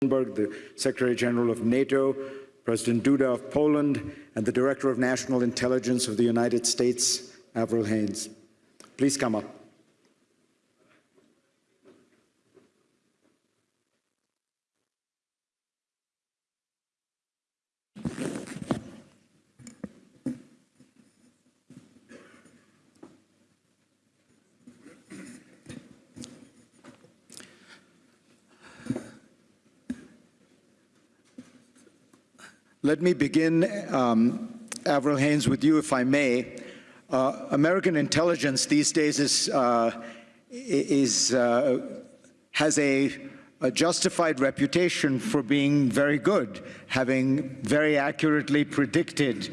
the Secretary General of NATO, President Duda of Poland, and the Director of National Intelligence of the United States, Avril Haines. Please come up. Let me begin, um, Avril Haines, with you, if I may. Uh, American intelligence these days is, uh, is uh, has a, a, justified reputation for being very good, having very accurately predicted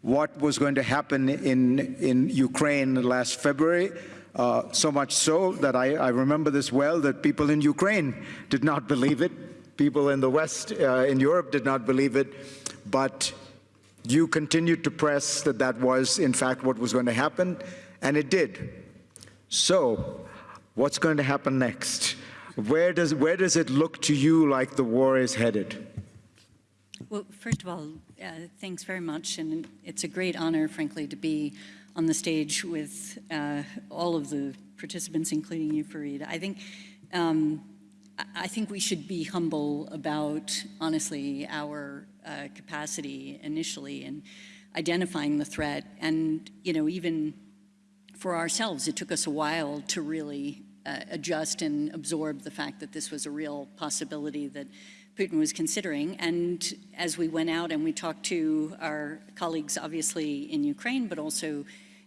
what was going to happen in, in Ukraine last February, uh, so much so that I, I, remember this well, that people in Ukraine did not believe it. People in the West, uh, in Europe did not believe it but you continued to press that that was, in fact, what was going to happen, and it did. So, what's going to happen next? Where does, where does it look to you like the war is headed? Well, first of all, uh, thanks very much, and it's a great honor, frankly, to be on the stage with uh, all of the participants, including you, Fareed. I think um, I think we should be humble about, honestly, our uh, capacity initially in identifying the threat. And, you know, even for ourselves, it took us a while to really uh, adjust and absorb the fact that this was a real possibility that Putin was considering. And as we went out and we talked to our colleagues, obviously in Ukraine, but also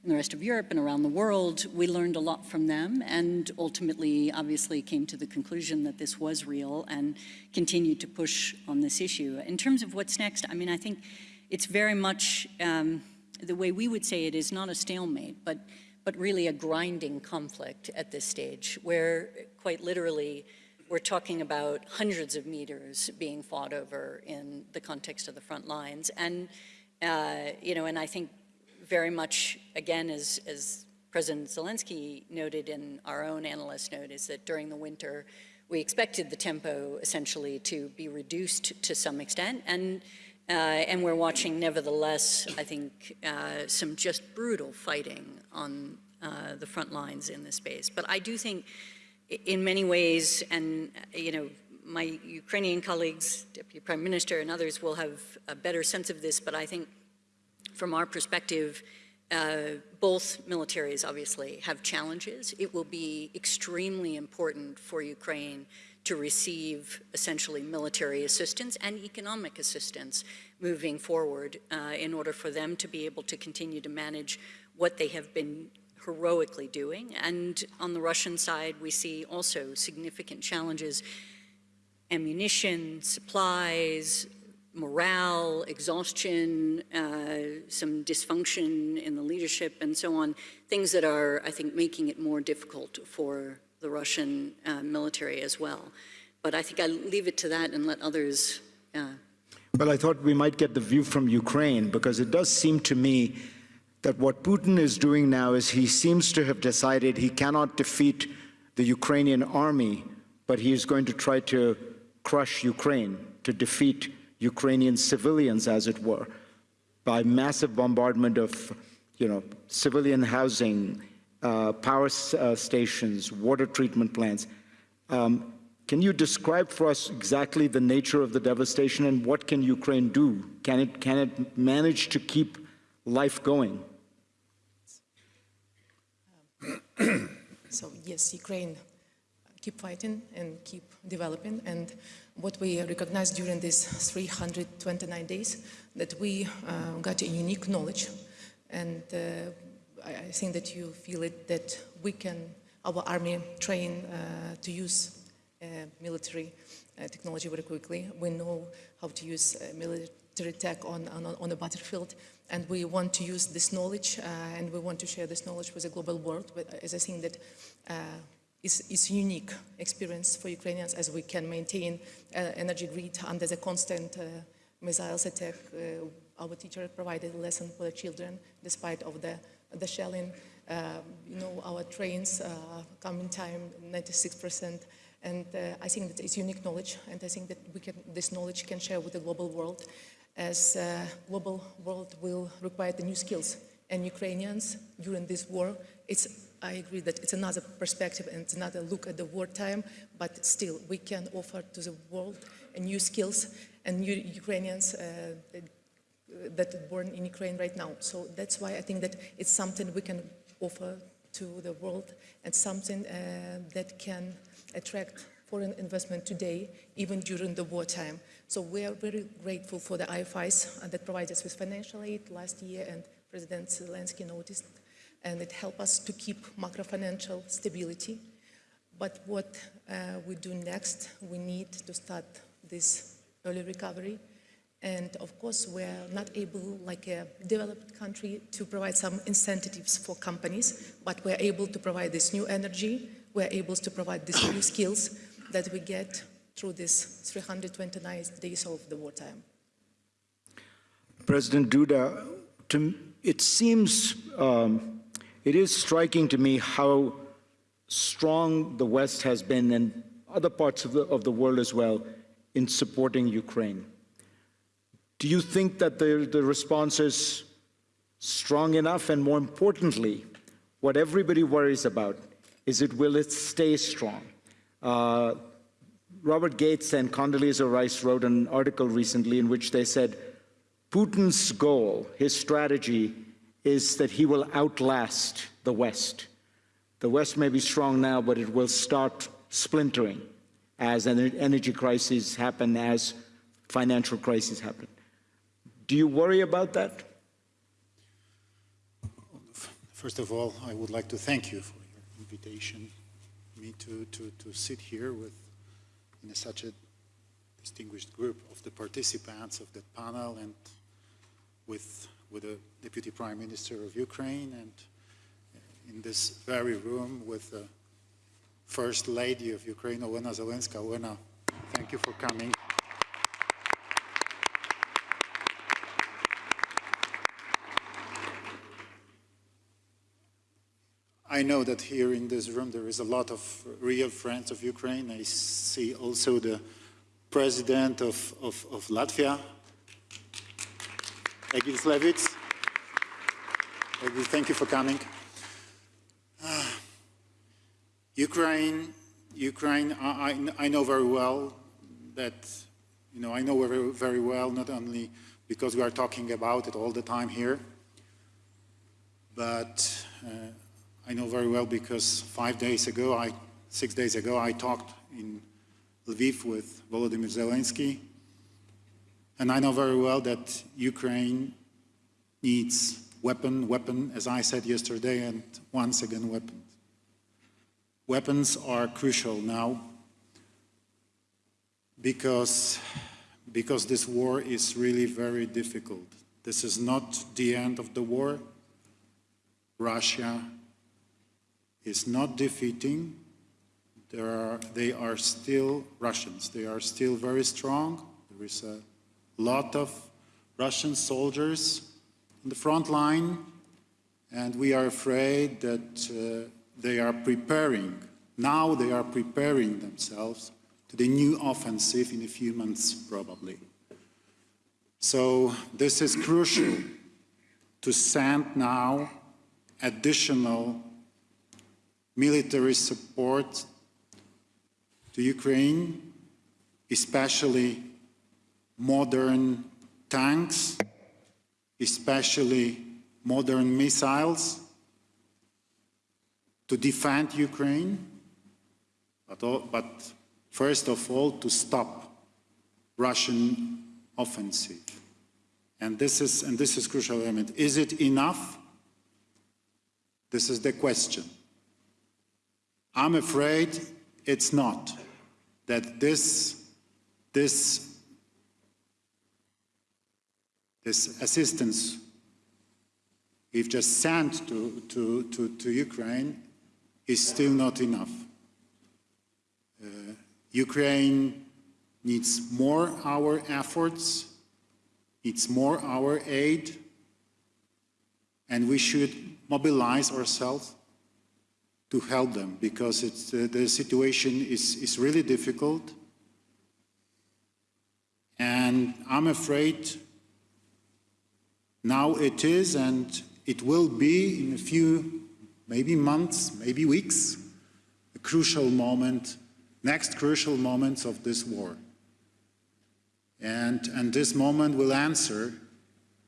the rest of Europe and around the world, we learned a lot from them and ultimately obviously came to the conclusion that this was real and continued to push on this issue. In terms of what's next, I mean, I think it's very much, um, the way we would say it is not a stalemate, but, but really a grinding conflict at this stage where quite literally we're talking about hundreds of meters being fought over in the context of the front lines. And, uh, you know, and I think very much, again, as, as President Zelensky noted in our own analyst note, is that during the winter, we expected the tempo essentially to be reduced to some extent. And, uh, and we're watching, nevertheless, I think, uh, some just brutal fighting on uh, the front lines in this space. But I do think in many ways, and, you know, my Ukrainian colleagues, Deputy Prime Minister and others will have a better sense of this, but I think from our perspective, uh, both militaries obviously have challenges. It will be extremely important for Ukraine to receive essentially military assistance and economic assistance moving forward uh, in order for them to be able to continue to manage what they have been heroically doing. And on the Russian side, we see also significant challenges, ammunition, supplies, morale, exhaustion, uh, some dysfunction in the leadership and so on, things that are, I think, making it more difficult for the Russian uh, military as well. But I think I leave it to that and let others. Uh... well, I thought we might get the view from Ukraine because it does seem to me that what Putin is doing now is he seems to have decided he cannot defeat the Ukrainian army, but he is going to try to crush Ukraine, to defeat Ukrainian civilians, as it were, by massive bombardment of you know, civilian housing, uh, power uh, stations, water treatment plants. Um, can you describe for us exactly the nature of the devastation and what can Ukraine do? Can it, can it manage to keep life going? so yes, Ukraine keep fighting and keep developing. And what we recognized during these 329 days, that we uh, got a unique knowledge. And uh, I, I, think that you feel it, that we can, our army train uh, to use uh, military technology very quickly. We know how to use military tech on, on, on a battlefield and we want to use this knowledge uh, and we want to share this knowledge with the global world as I think that uh, is, is unique experience for Ukrainians as we can maintain uh, energy grid under the constant uh, missiles attack. Uh, our teacher provided a lesson for the children despite of the, the shelling. Um, you know, our trains come in time 96% And I think that it's unique knowledge, and I think that we can, this knowledge can share with the global world, as uh, global world will require the new skills. And Ukrainians during this war, it's I agree that it's another perspective and it's another look at the wartime, but still we can offer to the world new skills and new Ukrainians uh, that are born in Ukraine right now. So that's why I think that it's something we can offer to the world and something uh, that can attract foreign investment today, even during the wartime. So we are very grateful for the IFIs uh, that provide us with financial aid last year, and President Zelensky noticed, and it helped us to keep macro-financial stability. But what uh, we do next, we need to start this early recovery. And of course, we're not able, like a developed country, to provide some incentives for companies, but we're able to provide this new energy, we're able to provide these new skills that we get through this 329 days of the wartime. President Duda, to, it seems, um, it is striking to me how strong the West has been and other parts of the, of the world as well in supporting Ukraine. Do you think that the, the response is strong enough? And more importantly, what everybody worries about is it will it stay strong? Uh, Robert Gates and Condoleezza Rice wrote an article recently in which they said Putin's goal, his strategy, is that he will outlast the West. The West may be strong now, but it will start splintering as an energy crises happen, as financial crises happen. Do you worry about that? First of all, I would like to thank you for your invitation, me to, to, to sit here with in a, such a distinguished group of the participants of that panel and with, with the Deputy Prime Minister of Ukraine and uh, in this very room with the First Lady of Ukraine, Olena Zelenska. Olena, thank you for coming. I know that here in this room there is a lot of real friends of Ukraine. I see also the president of, of, of Latvia, Egil, thank you for coming. Uh, Ukraine, Ukraine, I, I, know very well that, you know, I know very, very well, not only because we are talking about it all the time here, but uh, I know very well because five days ago, I, six days ago, I talked in Lviv with Volodymyr Zelensky, and I know very well that Ukraine needs weapon, weapon, as I said yesterday, and once again, weapons. Weapons are crucial now because, because this war is really very difficult. This is not the end of the war. Russia is not defeating. Are, they are still Russians. They are still very strong. There is a lot of Russian soldiers in the front line, and we are afraid that uh, they are preparing, now they are preparing themselves to the new offensive in a few months, probably. So this is crucial to send now additional military support to Ukraine, especially modern tanks, especially modern missiles to defend Ukraine, but, but first of all to stop Russian offensive. And this is, and this is crucial element. Is it enough? This is the question. I'm afraid it's not, that this, this, this assistance we've just sent to, to, to, to Ukraine is still not enough. Uh, Ukraine needs more our efforts, needs more our aid, and we should mobilize ourselves to help them because uh, the situation is, is really difficult. And I'm afraid now it is and it will be in a few, maybe months, maybe weeks, a crucial moment, next crucial moments of this war. And, and this moment will answer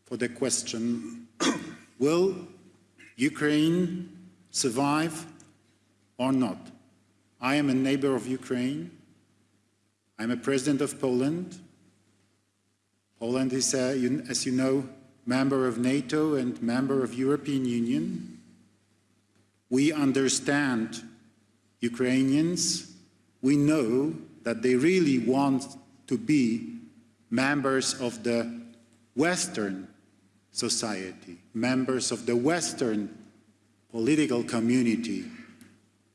for the question, will Ukraine survive or not? I am a neighbor of Ukraine. I'm a president of Poland. Poland is, uh, as you know, member of NATO and member of European Union. We understand Ukrainians. We know that they really want to be members of the Western society, members of the Western political community,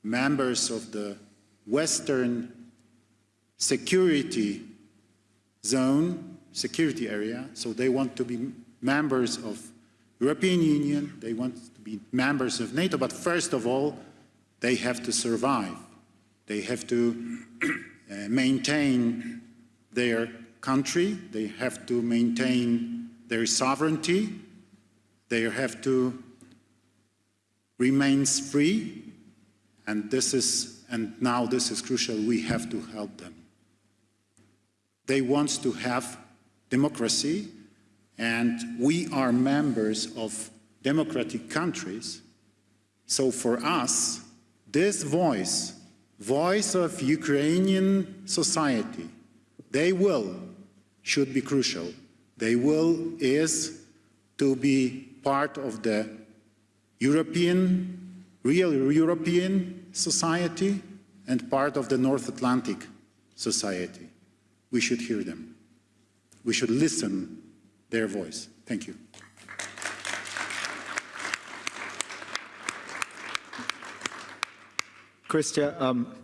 members of the Western security zone, security area, so they want to be members of European Union, they want to be members of NATO, but first of all, they have to survive. They have to uh, maintain their country, they have to maintain their sovereignty, they have to remain free, and this is, and now this is crucial, we have to help them. They want to have democracy, and we are members of democratic countries. So for us, this voice, voice of Ukrainian society, they will, should be crucial. They will is to be part of the European, real European society and part of the North Atlantic society. We should hear them. We should listen their voice. Thank you. Chrystia, um,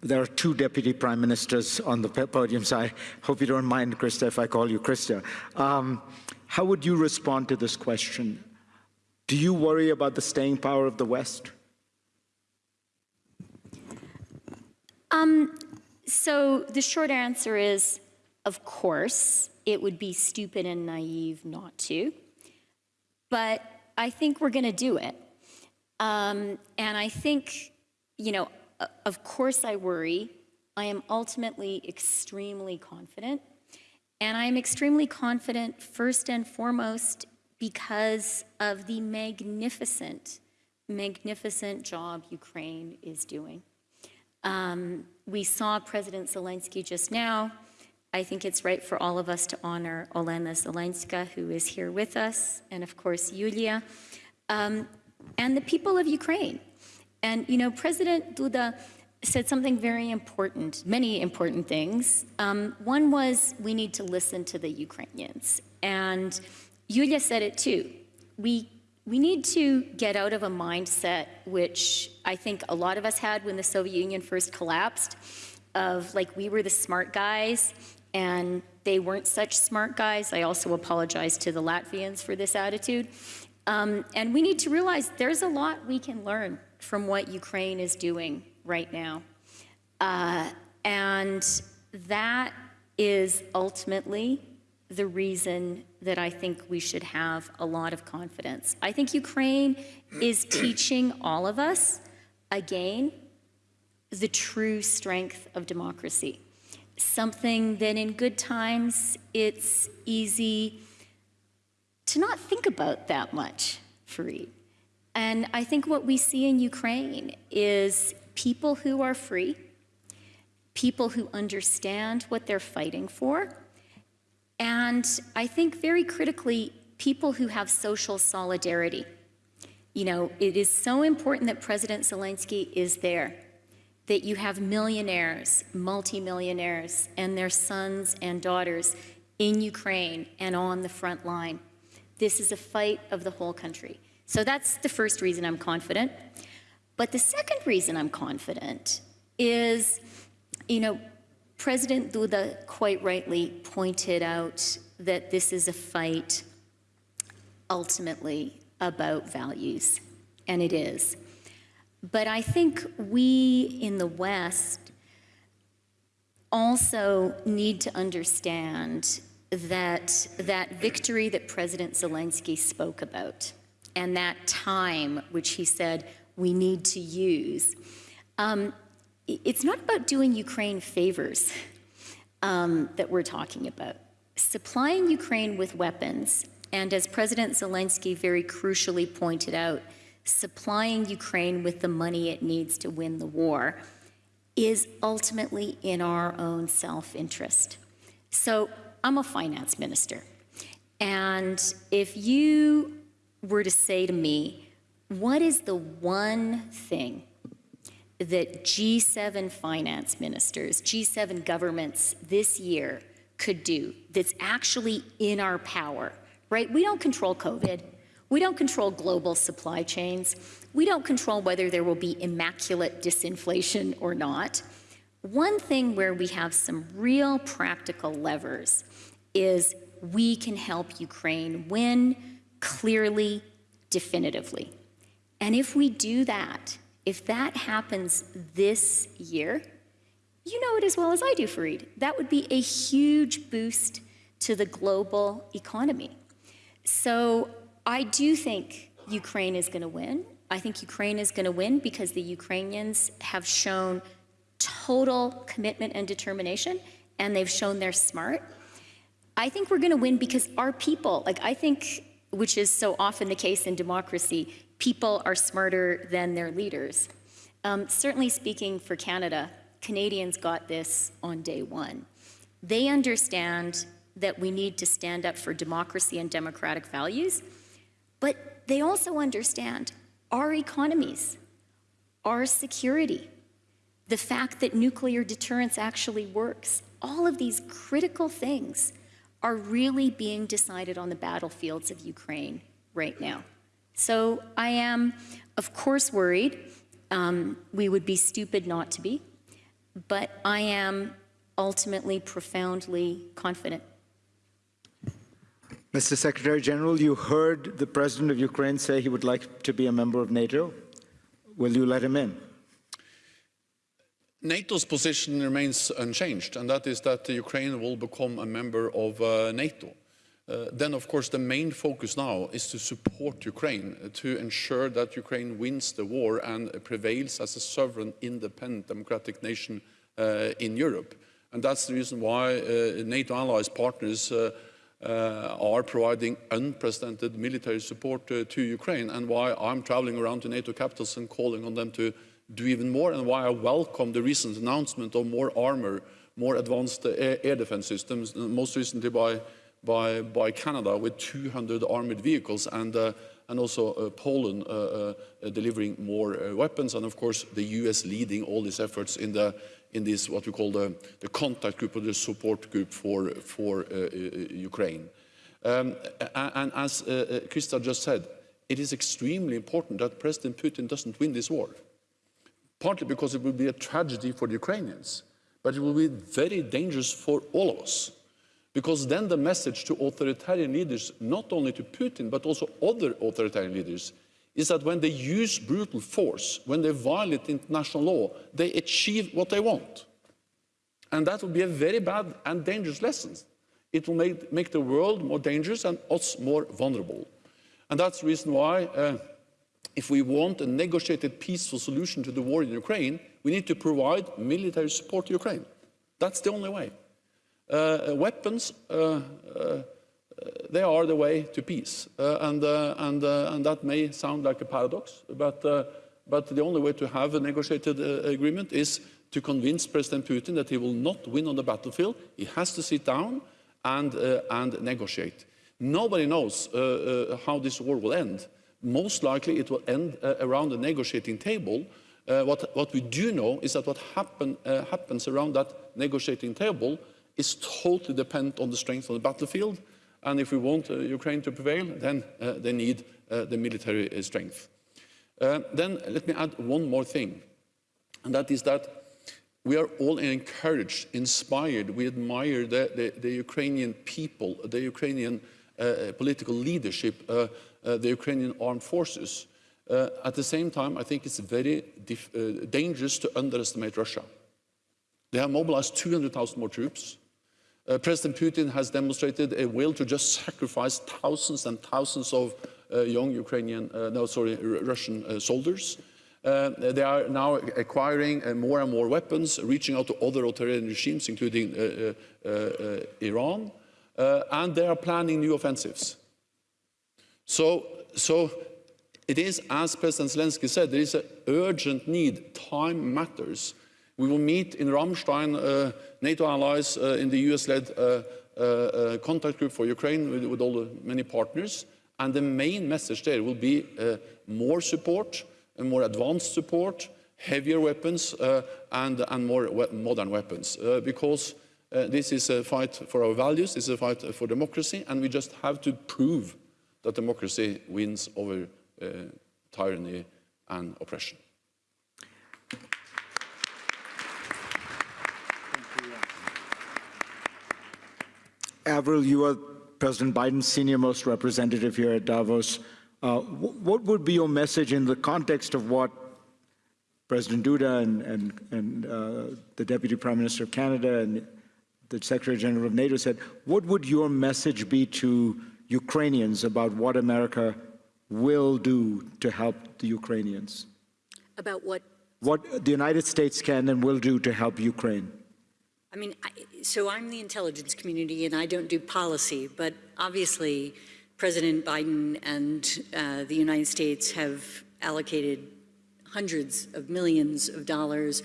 there are two deputy prime ministers on the podium, so I hope you don't mind, Chrystia, if I call you Chrystia. Um, how would you respond to this question? Do you worry about the staying power of the West? Um, so the short answer is, of course, it would be stupid and naive not to. But I think we're going to do it. Um, and I think, you know, of course I worry. I am ultimately extremely confident. And I'm extremely confident, first and foremost, because of the magnificent, magnificent job Ukraine is doing. Um, we saw President Zelensky just now. I think it's right for all of us to honor Olena Zelenska, who is here with us, and of course, Yulia, um, and the people of Ukraine. And, you know, President Duda said something very important, many important things. Um, one was we need to listen to the Ukrainians. And Yulia said it too. We, we need to get out of a mindset which I think a lot of us had when the Soviet Union first collapsed, of like we were the smart guys and they weren't such smart guys. I also apologize to the Latvians for this attitude. Um, and we need to realize there's a lot we can learn from what Ukraine is doing right now. Uh, and that is ultimately the reason that I think we should have a lot of confidence. I think Ukraine is teaching all of us, again, the true strength of democracy. Something that in good times, it's easy to not think about that much, Fareed. And I think what we see in Ukraine is people who are free, people who understand what they're fighting for, and I think very critically, people who have social solidarity. You know, it is so important that President Zelensky is there, that you have millionaires, multimillionaires, and their sons and daughters in Ukraine and on the front line. This is a fight of the whole country. So that's the first reason I'm confident. But the second reason I'm confident is, you know, President Duda quite rightly pointed out that this is a fight ultimately about values, and it is. But I think we in the West also need to understand that that victory that President Zelensky spoke about and that time which he said we need to use, um, it's not about doing Ukraine favors um, that we're talking about. Supplying Ukraine with weapons, and as President Zelensky very crucially pointed out, supplying Ukraine with the money it needs to win the war is ultimately in our own self interest. So I'm a finance minister. And if you were to say to me, what is the one thing that G7 finance ministers, G7 governments this year could do that's actually in our power, right? We don't control COVID. We don't control global supply chains. We don't control whether there will be immaculate disinflation or not. One thing where we have some real practical levers is we can help Ukraine win clearly, definitively. And if we do that, if that happens this year, you know it as well as I do, Fareed. That would be a huge boost to the global economy. So I do think Ukraine is going to win. I think Ukraine is going to win because the Ukrainians have shown total commitment and determination, and they've shown they're smart. I think we're going to win because our people, like I think, which is so often the case in democracy, people are smarter than their leaders. Um, certainly speaking for Canada, Canadians got this on day one. They understand that we need to stand up for democracy and democratic values, but they also understand our economies, our security, the fact that nuclear deterrence actually works. All of these critical things are really being decided on the battlefields of Ukraine right now. So I am, of course, worried. Um, we would be stupid not to be, but I am ultimately profoundly confident. Mr. Secretary General, you heard the President of Ukraine say he would like to be a member of NATO. Will you let him in? NATO's position remains unchanged, and that is that Ukraine will become a member of uh, NATO. Uh, then, of course, the main focus now is to support Ukraine, uh, to ensure that Ukraine wins the war and prevails as a sovereign, independent, democratic nation uh, in Europe. And that's the reason why uh, NATO allies partners uh, are providing unprecedented military support uh, to Ukraine, and why I'm traveling around to NATO capitals and calling on them to do even more, and why I welcome the recent announcement of more armor, more advanced uh, air, air defense systems, uh, most recently by, by, by Canada with 200 armored vehicles, and, uh, and also uh, Poland delivering more weapons, and of course the US leading all these efforts in, the, in this, what we call the, the contact group or the support group for, for uh, uh, Ukraine. Um, and as uh, uh, Chrystia just said, it is extremely important that President Putin doesn't win this war partly because it will be a tragedy for the Ukrainians, but it will be very dangerous for all of us. Because then the message to authoritarian leaders, not only to Putin, but also other authoritarian leaders, is that when they use brutal force, when they violate international law, they achieve what they want. And that will be a very bad and dangerous lesson. It will make, make the world more dangerous and us more vulnerable. And that's the reason why uh, if we want a negotiated peaceful solution to the war in Ukraine, we need to provide military support to Ukraine. That's the only way. Uh, weapons, uh, uh, they are the way to peace. Uh, and, uh, and, uh, and that may sound like a paradox, but, but the only way to have a negotiated agreement is to convince President Putin that he will not win on the battlefield. He has to sit down and, and negotiate. Nobody knows how this war will end. Most likely it will end around the negotiating table. Uh, what, what we do know is that what happen, uh, happens around that negotiating table is totally dependent on the strength of the battlefield. And if we want uh, Ukraine to prevail, then uh, they need uh, the military strength. Then let me add one more thing, and that is that we are all encouraged, inspired, we admire the, the, the Ukrainian people, the Ukrainian uh, political leadership, uh, uh, the Ukrainian armed forces. At the same time, I think it's very dangerous to underestimate Russia. They have mobilized 200,000 more troops. Uh, President Putin has demonstrated a will to just sacrifice thousands and thousands of uh, young Ukrainian, uh, no, sorry, R- Russian uh, soldiers. Uh, they are now acquiring uh, more and more weapons, reaching out to other authoritarian regimes, including Iran, and they are planning new offensives. So, so it is, as President Zelensky said, there is an urgent need. Time matters. We will meet in Ramstein, uh, NATO allies uh, in the US-led uh, contact group for Ukraine with, with all the many partners. And the main message there will be more support, more advanced support, heavier weapons, uh, and, and more we modern weapons. Uh, because uh, this is a fight for our values, this is a fight for democracy, and we just have to prove that democracy wins over tyranny and oppression. Avril, you are President Biden's senior most representative here at Davos. Uh, what would be your message in the context of what President Duda and, and, and uh, the Deputy Prime Minister of Canada and the Secretary General of NATO said? What would your message be to Ukrainians about what America will do to help the Ukrainians? About what What the United States can and will do to help Ukraine? I mean, so I'm the intelligence community and I don't do policy, but obviously President Biden and uh, the United States have allocated hundreds of millions of dollars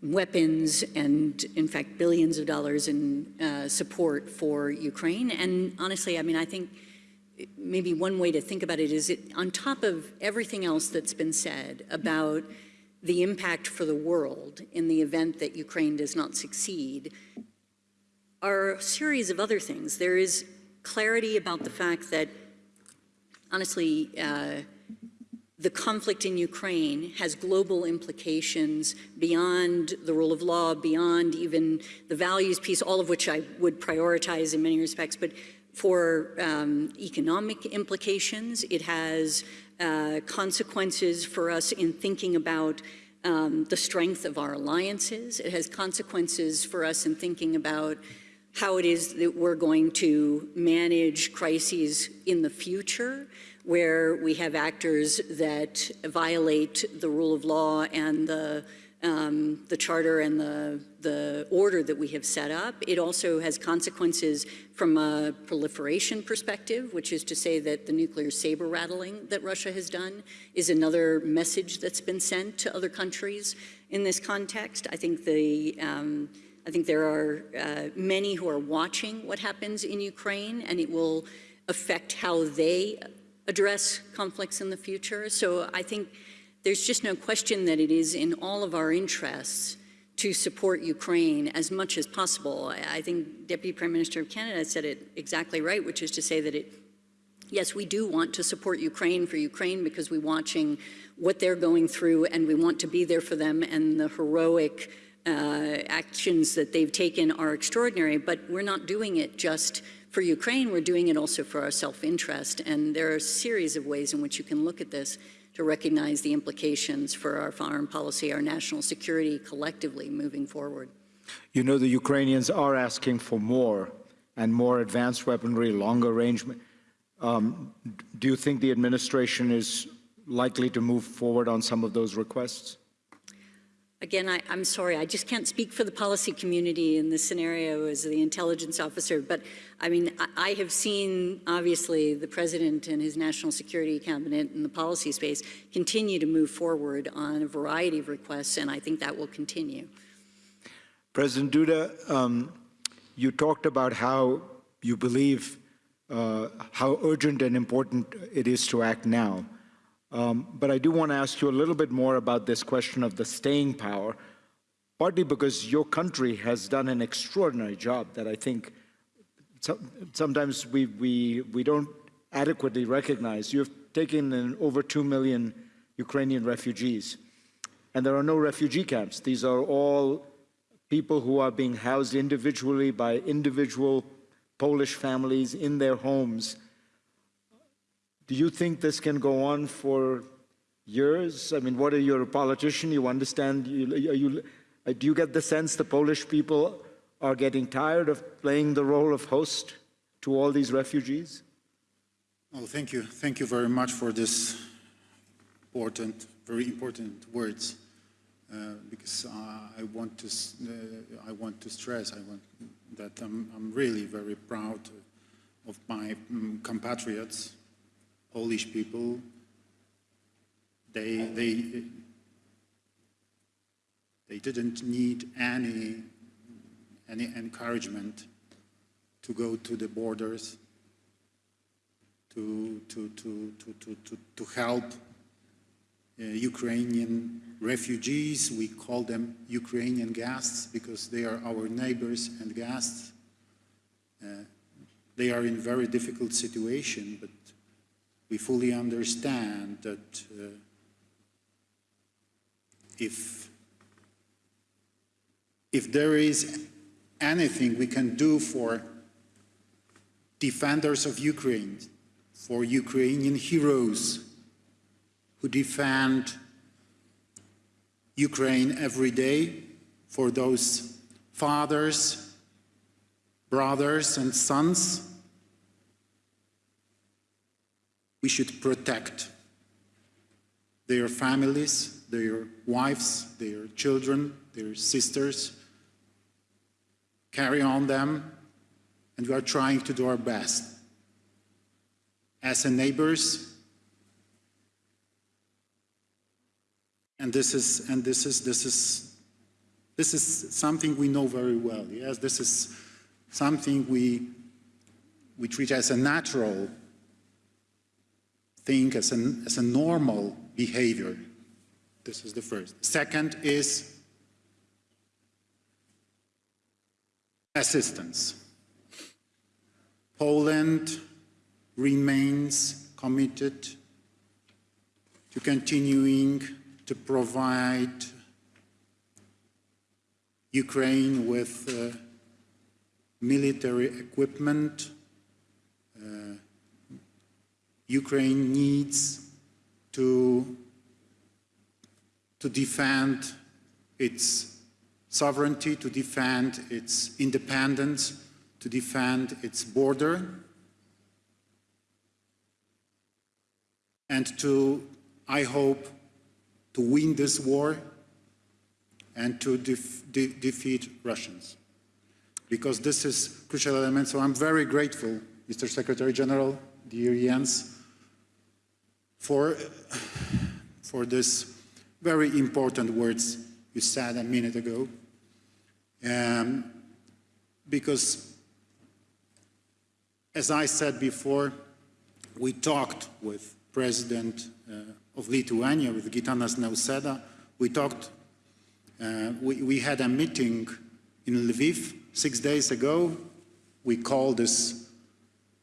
in weapons and in fact billions of dollars in uh, support for Ukraine. And honestly, I mean, I think maybe one way to think about it is it on top of everything else that's been said about the impact for the world in the event that Ukraine does not succeed are a series of other things. There is clarity about the fact that, honestly, uh, the conflict in Ukraine has global implications beyond the rule of law, beyond even the values piece, all of which I would prioritize in many respects, but for um, economic implications, it has uh, consequences for us in thinking about um, the strength of our alliances. It has consequences for us in thinking about how it is that we're going to manage crises in the future where we have actors that violate the rule of law and the, um, the charter and the, the order that we have set up. It also has consequences from a proliferation perspective, which is to say that the nuclear saber rattling that Russia has done is another message that's been sent to other countries in this context. I think the um, I think there are uh, many who are watching what happens in Ukraine, and it will affect how they address conflicts in the future. So I think there's just no question that it is in all of our interests to support Ukraine as much as possible. I think Deputy Prime Minister of Canada said it exactly right, which is to say that it, yes, we do want to support Ukraine for Ukraine because we're watching what they're going through and we want to be there for them and the heroic uh, actions that they've taken are extraordinary, but we're not doing it just for Ukraine, we're doing it also for our self-interest. And there are a series of ways in which you can look at this to recognize the implications for our foreign policy, our national security collectively moving forward. You know, the Ukrainians are asking for more and more advanced weaponry, longer range. Um, do you think the administration is likely to move forward on some of those requests? Again, I, am sorry, I just can't speak for the policy community in this scenario as the intelligence officer, but I mean, I, I, have seen, obviously, the president and his national security cabinet in the policy space continue to move forward on a variety of requests, and I think that will continue. President Duda, um, you talked about how you believe uh, how urgent and important it is to act now. Um, but I do want to ask you a little bit more about this question of the staying power, partly because your country has done an extraordinary job that I think so, sometimes we, we, we don't adequately recognize. You've taken in over 2 million Ukrainian refugees, and there are no refugee camps. These are all people who are being housed individually by individual Polish families in their homes do you think this can go on for years? I mean, what are you a politician? You understand? You, you, uh, do you get the sense the Polish people are getting tired of playing the role of host to all these refugees? Well, thank you. Thank you very much for this important, very important words. Uh, because uh, I want to, uh, I want to stress, I want that I'm, I'm really very proud of my um, compatriots, Polish people. They, they, they didn't need any, any encouragement to go to the borders, to, to, to, to, to, to, to help uh, Ukrainian refugees. We call them Ukrainian guests because they are our neighbors and guests. Uh, they are in very difficult situation, but we fully understand that uh, if, if there is anything we can do for defenders of Ukraine, for Ukrainian heroes who defend Ukraine every day, for those fathers, brothers and sons, we should protect their families, their wives, their children, their sisters, carry on them, and we are trying to do our best. As a neighbors, and this is, and this is, this is, this is something we know very well, yes? This is something we, we treat as a natural thing, as, an, as a normal behavior. This is the first. Second is assistance. Poland remains committed to continuing to provide Ukraine with uh, military equipment. Uh, Ukraine needs to, to defend its sovereignty, to defend its independence, to defend its border, and to, I hope, to win this war and to def de defeat Russians. Because this is crucial element. So I'm very grateful, Mr. Secretary General, dear Jens, for, for this very important words you said a minute ago. Um, because, as I said before, we talked with President uh, of Lithuania, with Gitanas Nauseda. We talked, uh, we, we had a meeting in Lviv six days ago. We called this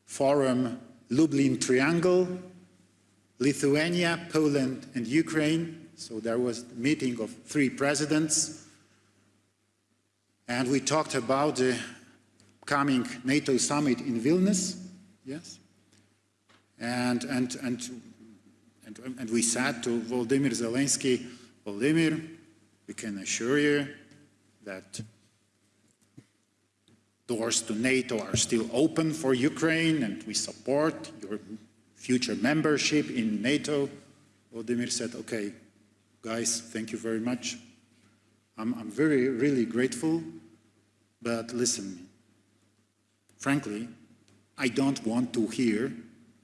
forum Lublin Triangle, Lithuania, Poland, and Ukraine. So there was a meeting of three presidents. And we talked about the coming NATO summit in Vilnius, yes? And, and, and and, and we said to Volodymyr Zelensky, Volodymyr, we can assure you that doors to NATO are still open for Ukraine and we support your future membership in NATO. Volodymyr said, okay, guys, thank you very much. I'm, I'm very, really grateful, but listen, frankly, I don't want to hear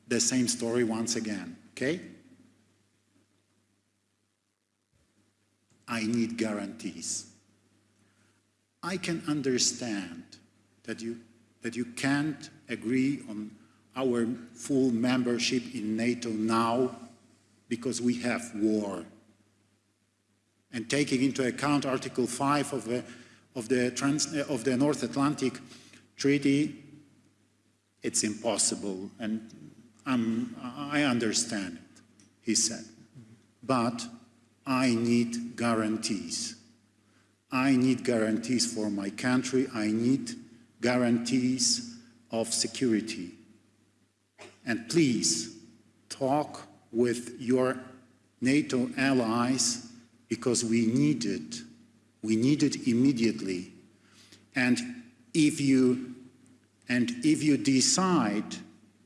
the same story once again, okay? I need guarantees. I can understand that you, that you can't agree on our full membership in NATO now because we have war. And taking into account Article 5 of the, of the, trans, of the North Atlantic Treaty, it's impossible. And I'm, I understand it, he said. But I need guarantees. I need guarantees for my country. I need guarantees of security. And please talk with your NATO allies because we need it. We need it immediately. And if you, and if you decide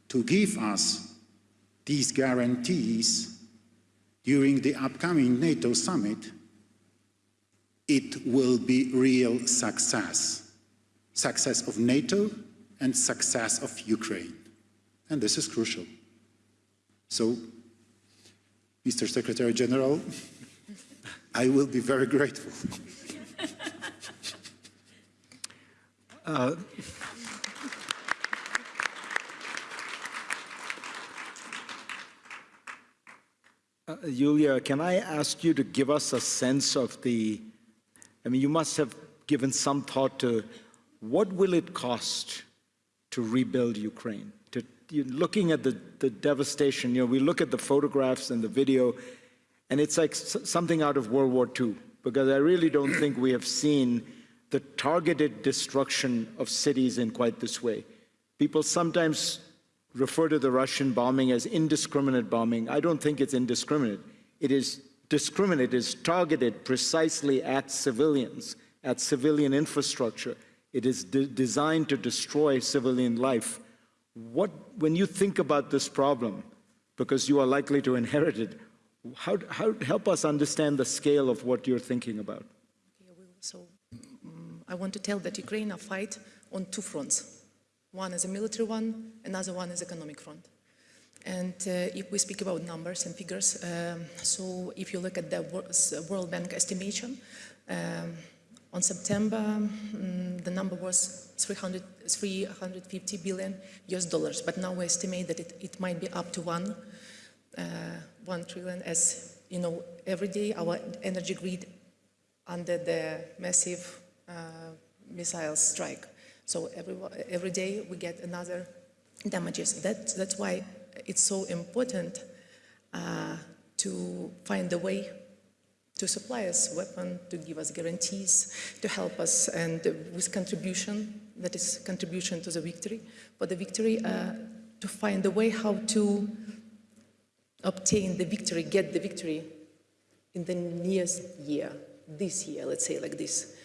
to give us these guarantees during the upcoming NATO summit, it will be real success. Success of NATO and success of Ukraine. And this is crucial. So, Mr. Secretary General, I will be very grateful. Uh, Yulia, can I ask you to give us a sense of the, I mean, you must have given some thought to what will it cost to rebuild Ukraine? Looking at the, the devastation, you know, we look at the photographs and the video, and it's like something out of World War II, because I really don't think we have seen the targeted destruction of cities in quite this way. People sometimes refer to the Russian bombing as indiscriminate bombing. I don't think it's indiscriminate. It is discriminate, it is targeted precisely at civilians, at civilian infrastructure. It is de- designed to destroy civilian life. What, when you think about this problem, because you are likely to inherit it, how, how, help us understand the scale of what you're thinking about. So mm, I want to tell that Ukraine are fight on two fronts. One is a military one, another one is economic front. And uh, if we speak about numbers and figures, um, so if you look at the World Bank estimation, um, on September, mm, the number was 300, 350 billion US dollars, but now we estimate that it, it might be up to one, uh, one trillion as, you know, every day our energy grid under the massive uh, missile strike. So every, every day we get another damages. That, that's why it's so important uh, to find a way to supply us weapon, to give us guarantees, to help us, and with contribution, that is contribution to the victory, for the victory, uh, to find a way how to obtain the victory, get the victory in the nearest year, this year, let's say like this.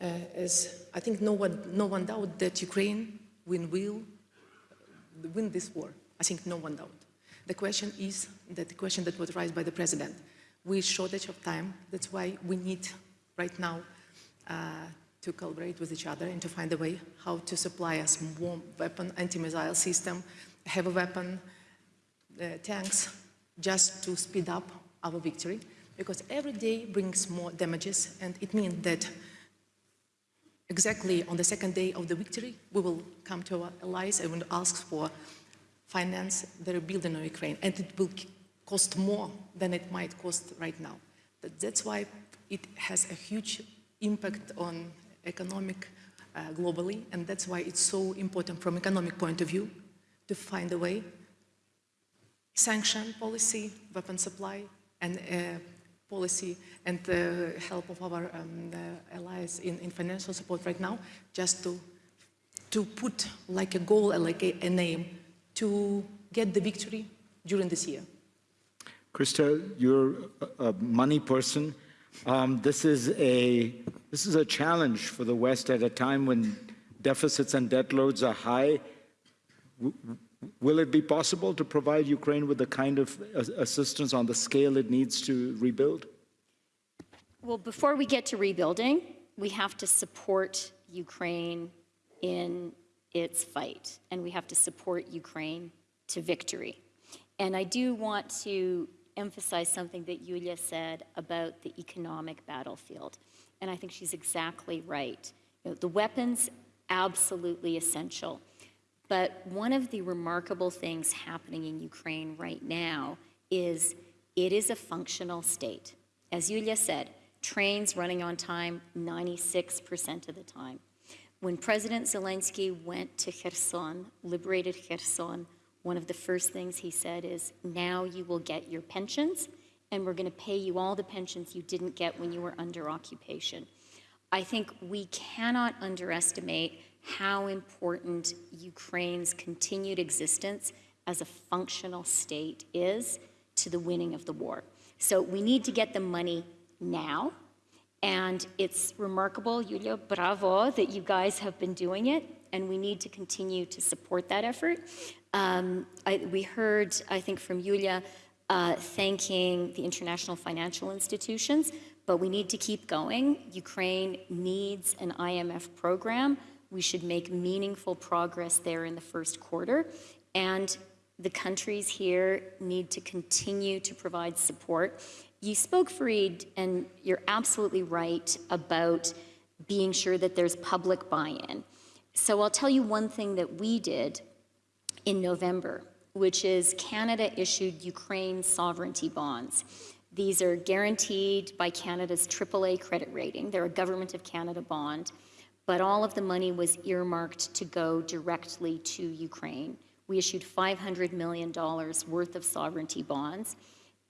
Uh, as I think no one, no one doubt that Ukraine win will win this war. I think no one doubt. The question is that the question that was raised by the president. We shortage of time. That's why we need right now uh, to collaborate with each other and to find a way how to supply us more weapon, anti-missile system, heavy weapon, uh, tanks, just to speed up our victory. Because every day brings more damages, and it means that exactly on the second day of the victory, we will come to our allies and will ask for finance the rebuilding of Ukraine, and it will cost more than it might cost right now. But that's why it has a huge impact on economic uh, globally, and that's why it's so important from economic point of view to find a way, sanction policy, weapon supply, and uh, policy and the help of our um, uh, allies in, in financial support right now, just to, to put like a goal, and like a, a name, to get the victory during this year. Chrystia, you're a a money person. Um, This is a, this is a challenge for the West at a time when deficits and debt loads are high. W- Will it be possible to provide Ukraine with the kind of assistance on the scale it needs to rebuild? Well, before we get to rebuilding, we have to support Ukraine in its fight, and we have to support Ukraine to victory. And I do want to emphasize something that Yulia said about the economic battlefield. And I think she's exactly right. You know, the weapons, absolutely essential. But one of the remarkable things happening in Ukraine right now is it is a functional state. As Yulia said, trains running on time 96% of the time. When President Zelensky went to Kherson, liberated Kherson, one of the first things he said is, now you will get your pensions, and we're going to pay you all the pensions you didn't get when you were under occupation. I think we cannot underestimate how important Ukraine's continued existence as a functional state is to the winning of the war. So we need to get the money now. And it's remarkable, Yulia, bravo, that you guys have been doing it. And we need to continue to support that effort. Um, I, we heard, I think, from Yulia uh, thanking the international financial institutions, but we need to keep going. Ukraine needs an IMF program. We should make meaningful progress there in the first quarter. And the countries here need to continue to provide support. You spoke, Fareed, and you're absolutely right about being sure that there's public buy-in. So I'll tell you one thing that we did in November, which is Canada issued Ukraine sovereignty bonds. These are guaranteed by Canada's AAA credit rating. They're a Government of Canada bond, but all of the money was earmarked to go directly to Ukraine. We issued $500 million worth of sovereignty bonds,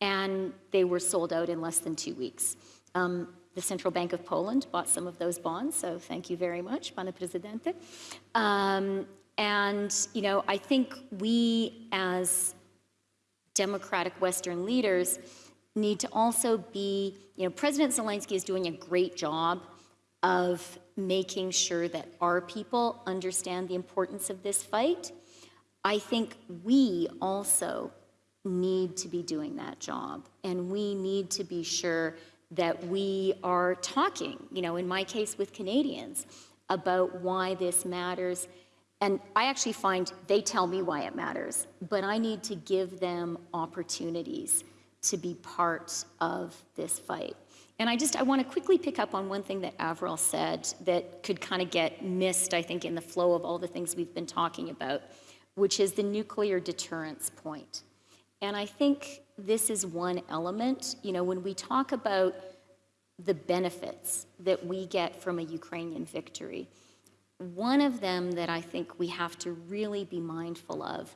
and they were sold out in less than two weeks. Um, the Central Bank of Poland bought some of those bonds, so thank you very much, Pane Presidente. Um, and, you know, I think we as democratic Western leaders need to also be, you know, President Zelensky is doing a great job of making sure that our people understand the importance of this fight. I think we also need to be doing that job, and we need to be sure that we are talking, you know, in my case with Canadians, about why this matters. And I actually find they tell me why it matters, but I need to give them opportunities to be part of this fight. And I just, I want to quickly pick up on one thing that Avril said that could kind of get missed, I think, in the flow of all the things we've been talking about, which is the nuclear deterrence point. And I think this is one element, you know, when we talk about the benefits that we get from a Ukrainian victory, one of them that I think we have to really be mindful of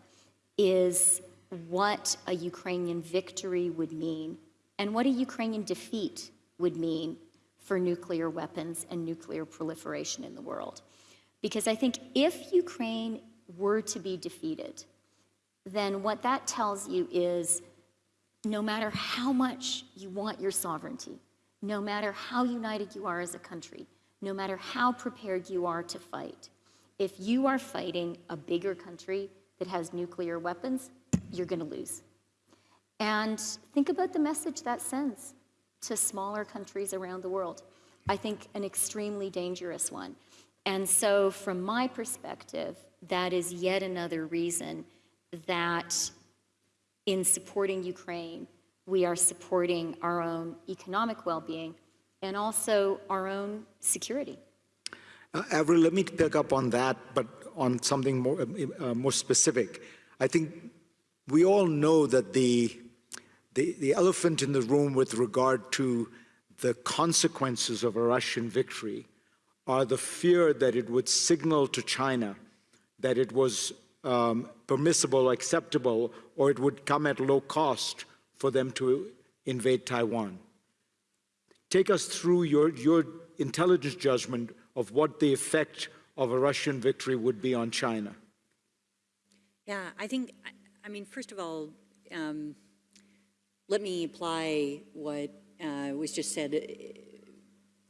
is what a Ukrainian victory would mean and what a Ukrainian defeat would mean for nuclear weapons and nuclear proliferation in the world. Because I think if Ukraine were to be defeated, then what that tells you is no matter how much you want your sovereignty, no matter how united you are as a country, no matter how prepared you are to fight, if you are fighting a bigger country that has nuclear weapons, you're going to lose. And think about the message that sends to smaller countries around the world. I think an extremely dangerous one. And so, from my perspective, that is yet another reason that in supporting Ukraine, we are supporting our own economic well being and also our own security. Uh, Avril, let me pick up on that, but on something more, uh, more specific. I think we all know that the, the, the elephant in the room with regard to the consequences of a Russian victory are the fear that it would signal to China that it was um, permissible, acceptable, or it would come at low cost for them to invade Taiwan. Take us through your, your intelligence judgment of what the effect of a Russian victory would be on China. Yeah, I think, I mean, first of all, um, let me apply what uh, was just said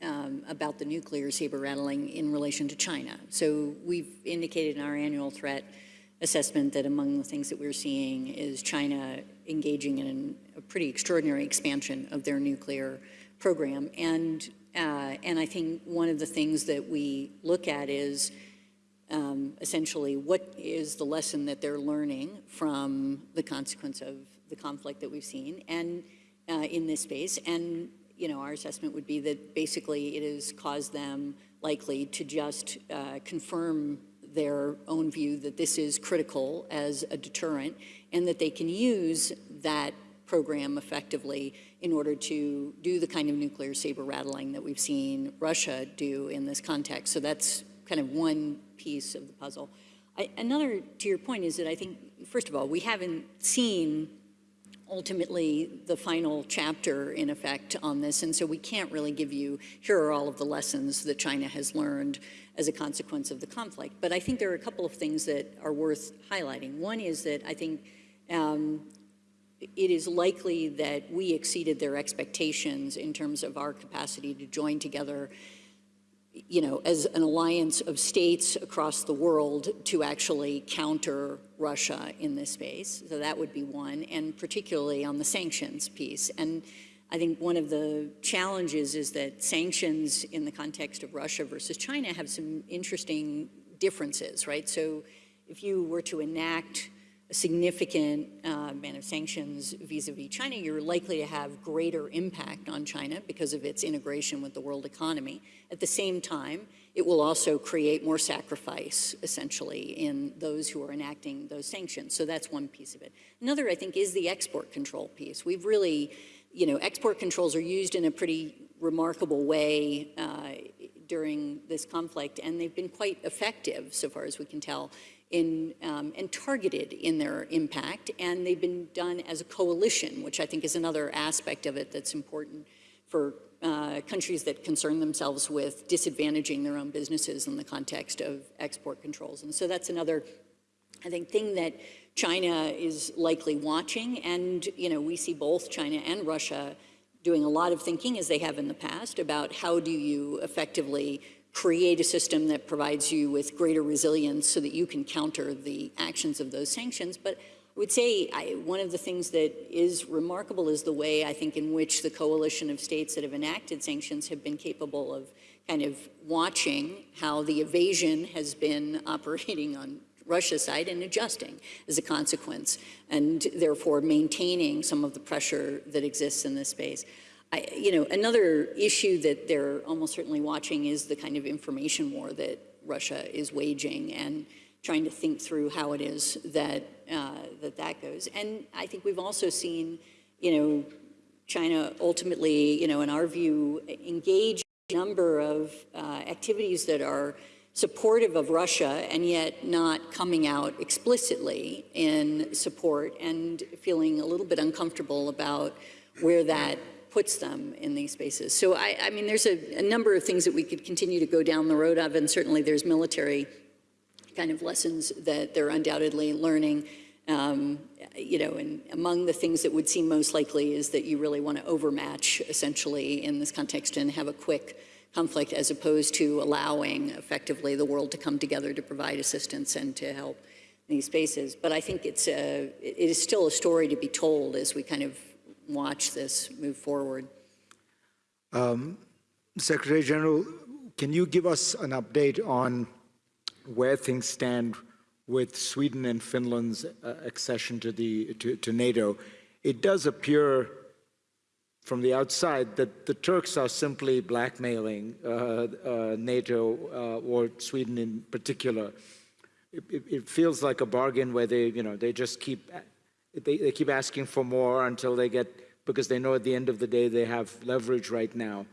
um, about the nuclear saber rattling in relation to China. So we've indicated in our annual threat assessment that among the things that we're seeing is China engaging in a pretty extraordinary expansion of their nuclear program. And, uh, and I think one of the things that we look at is um, essentially what is the lesson that they're learning from the consequence of the conflict that we've seen and uh, in this space. And you know, our assessment would be that basically it has caused them likely to just uh, confirm their own view that this is critical as a deterrent and that they can use that program effectively in order to do the kind of nuclear saber rattling that we've seen Russia do in this context. So that's kind of one piece of the puzzle. I, another, to your point, is that I think, first of all, we haven't seen ultimately the final chapter in effect on this, and so we can't really give you, here are all of the lessons that China has learned as a consequence of the conflict. But I think there are a couple of things that are worth highlighting. One is that I think um, it is likely that we exceeded their expectations in terms of our capacity to join together you know, as an alliance of states across the world to actually counter Russia in this space. So that would be one, and particularly on the sanctions piece. And I think one of the challenges is that sanctions in the context of Russia versus China have some interesting differences, right? So if you were to enact significant uh, amount of sanctions vis-a-vis China, you're likely to have greater impact on China because of its integration with the world economy. At the same time, it will also create more sacrifice, essentially, in those who are enacting those sanctions. So that's one piece of it. Another, I think, is the export control piece. We've really, you know, export controls are used in a pretty remarkable way uh, during this conflict, and they've been quite effective, so far as we can tell, in, um, and targeted in their impact, and they've been done as a coalition, which I think is another aspect of it that's important for uh, countries that concern themselves with disadvantaging their own businesses in the context of export controls. And so that's another, I think, thing that China is likely watching, and you know, we see both China and Russia doing a lot of thinking, as they have in the past, about how do you effectively create a system that provides you with greater resilience so that you can counter the actions of those sanctions. But I would say I, one of the things that is remarkable is the way I think in which the coalition of states that have enacted sanctions have been capable of kind of watching how the evasion has been operating on Russia's side and adjusting as a consequence, and therefore maintaining some of the pressure that exists in this space. I, you know, another issue that they're almost certainly watching is the kind of information war that Russia is waging and trying to think through how it is that uh, that, that goes. And I think we've also seen, you know, China ultimately, you know, in our view, engage a number of uh, activities that are supportive of Russia and yet not coming out explicitly in support and feeling a little bit uncomfortable about where that puts them in these spaces. So I, I mean, there's a, a, number of things that we could continue to go down the road of, and certainly there's military kind of lessons that they're undoubtedly learning. Um, you know, and among the things that would seem most likely is that you really want to overmatch essentially in this context and have a quick conflict as opposed to allowing effectively the world to come together to provide assistance and to help these spaces. But I think it's a, it is still a story to be told as we kind of watch this move forward. Um, Secretary General, can you give us an update on where things stand with Sweden and Finland's uh, accession to, the, to, to NATO? It does appear from the outside that the Turks are simply blackmailing uh, uh, NATO uh, or Sweden in particular. It, it, it, feels like a bargain where they, you know, they just keep they, they keep asking for more until they get, because they know at the end of the day they have leverage right now.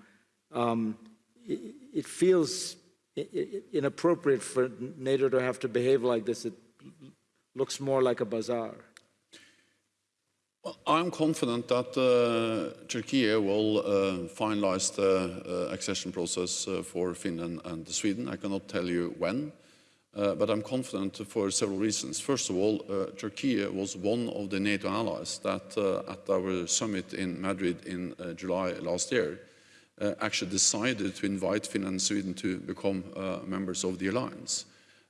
Um, it, it, feels inappropriate for NATO to have to behave like this. It looks more like a bazaar. Well, I'm confident that uh, Turkey will uh, finalize the uh, accession process uh, for Finland and Sweden. I cannot tell you when. Uh, but I'm confident for several reasons. First of all, uh, Turkey was one of the NATO allies that uh, at our summit in Madrid in uh, July last year uh, actually decided to invite Finland and Sweden to become uh, members of the alliance.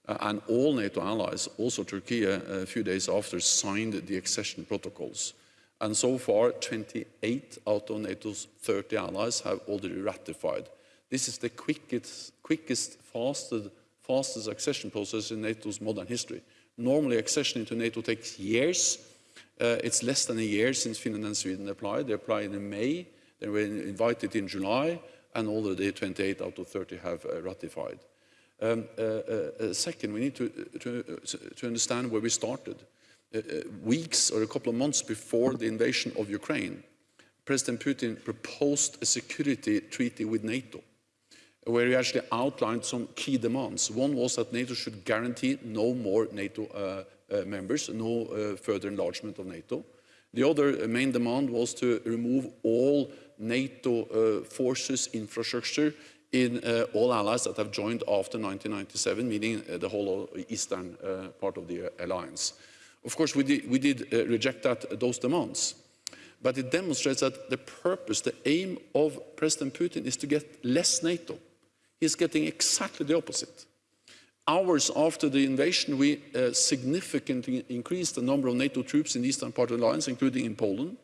and all NATO allies, also Turkey, a few days after, signed the accession protocols. And so far, 28 out of NATO's 30 allies have already ratified. This is the quickest, quickest fastest fastest accession process in NATO's modern history. Normally, accession into NATO takes years. Uh, it's less than a year since Finland and Sweden applied. They applied in May, they were invited in July, and already 28 out of 30 have uh, ratified. Um, uh, uh, uh second, we need to, to, to, understand where we started. Uh, weeks or a couple of months before the invasion of Ukraine, President Putin proposed a security treaty with NATO where he actually outlined some key demands. One was that NATO should guarantee no more NATO uh, uh, members, no uh, further enlargement of NATO. The other uh, main demand was to remove all NATO uh, forces infrastructure in uh, all allies that have joined after 1997, meaning the whole eastern part of the alliance. Of course, we did, we did uh, reject that, those demands. But it demonstrates that the purpose, the aim of President Putin is to get less NATO. He's getting exactly the opposite. Hours after the invasion, we uh, significantly increased the number of NATO troops in the eastern part of the alliance, including in Poland,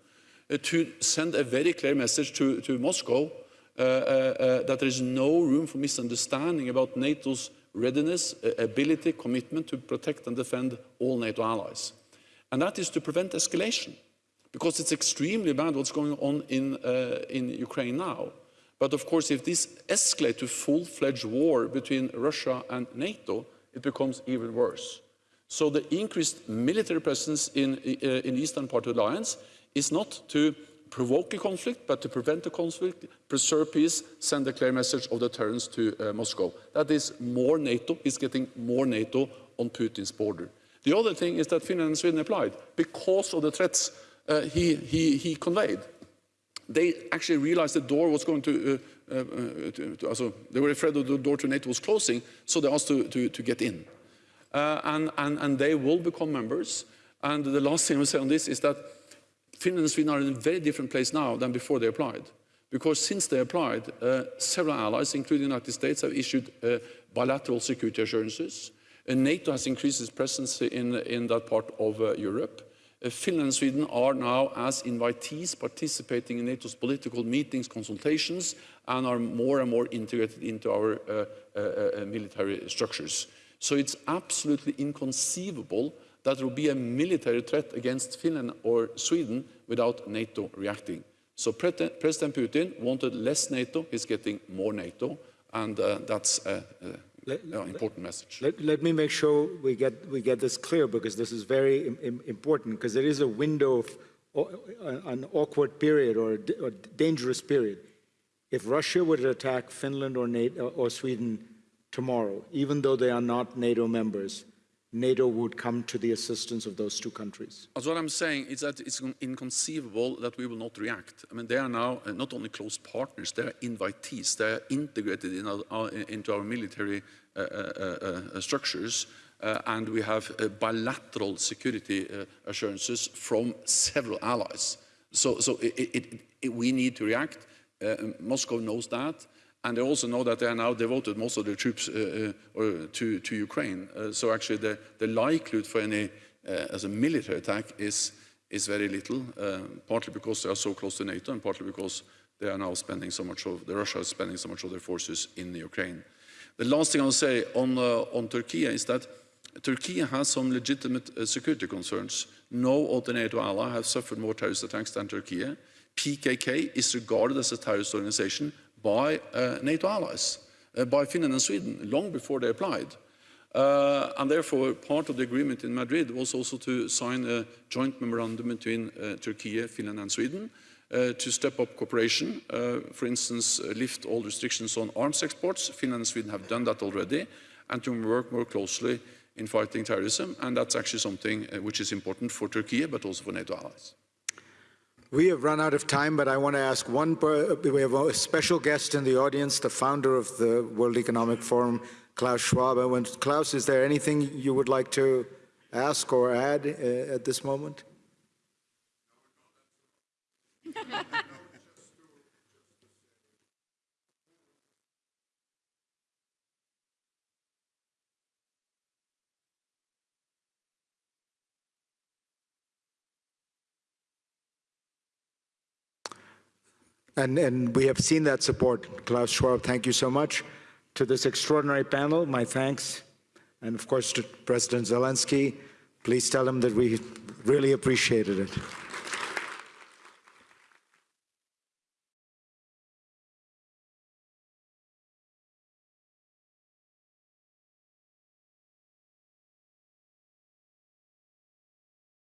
uh, to send a very clear message to, to Moscow uh, uh, uh, that there is no room for misunderstanding about NATO's readiness, uh, ability, commitment to protect and defend all NATO allies. And that is to prevent escalation, because it's extremely bad what's going on in, in Ukraine now. But of course, if this escalates to full-fledged war between Russia and NATO, it becomes even worse. So the increased military presence in, uh, in eastern part of the alliance is not to provoke a conflict, but to prevent a conflict, preserve peace, send a clear message of deterrence to uh, Moscow. That is more NATO, is getting more NATO on Putin's border. The other thing is that Finland and Sweden applied because of the threats uh, he, he, he conveyed they actually realized the door was going to, uh, uh, to, to also, they were afraid of the door to NATO was closing, so they asked to, to, to get in. Uh, and, and, and they will become members. And the last thing I will say on this is that Finland and Sweden are in a very different place now than before they applied. Because since they applied, uh, several allies, including the United States, have issued uh, bilateral security assurances. And NATO has increased its presence in, in that part of Europe. Uh, Finland and Sweden are now, as invitees, participating in NATO's political meetings, consultations, and are more and more integrated into our uh, uh, uh, military structures. So it's absolutely inconceivable that there will be a military threat against Finland or Sweden without NATO reacting. So Pre President Putin wanted less NATO, he's getting more NATO, and uh, that's a, Let- a important message. Let, let me make sure we get, we get this clear because this is very im- im- important because there is a window of, an awkward period or a dangerous period. If Russia were to attack Finland or NATO, or Sweden tomorrow, even though they are not NATO members, NATO would come to the assistance of those two countries. As what I'm saying is that it's inconceivable that we will not react. I mean, they are now uh, not only close partners, they are invitees. They are integrated in our, our, into our military uh, uh, uh, structures. Uh, and we have uh, bilateral security assurances from several allies. So, so it, it, it, we need to react. Moscow knows that. And they also know that they are now devoted most of their troops uh, uh, to, to, Ukraine. Uh, so actually the, the, likelihood for any as a military attack is, is very little, partly because they are so close to NATO and partly because they are now spending so much of, the Russia is spending so much of their forces in Ukraine. The last thing I'll say on, on Turkey is that Turkey has some legitimate uh, security concerns. No other NATO ally has suffered more terrorist attacks than Turkey. PKK is regarded as a terrorist organization by uh, NATO allies, uh, by Finland and Sweden, long before they applied. Uh, and therefore, part of the agreement in Madrid was also to sign a joint memorandum between uh, Turkey, Finland and Sweden uh, to step up cooperation, uh, for instance, lift all restrictions on arms exports. Finland and Sweden have done that already, and to work more closely in fighting terrorism. And that's actually something which is important for Turkey, but also for NATO allies. We have run out of time, but I want to ask one, we have a special guest in the audience, the founder of the World Economic Forum, Klaus Schwab. Klaus, is there anything you would like to ask or add uh, at this moment? And, and we have seen that support. Klaus Schwab, thank you so much. To this extraordinary panel, my thanks. And of course to President Zelensky, please tell him that we really appreciated it.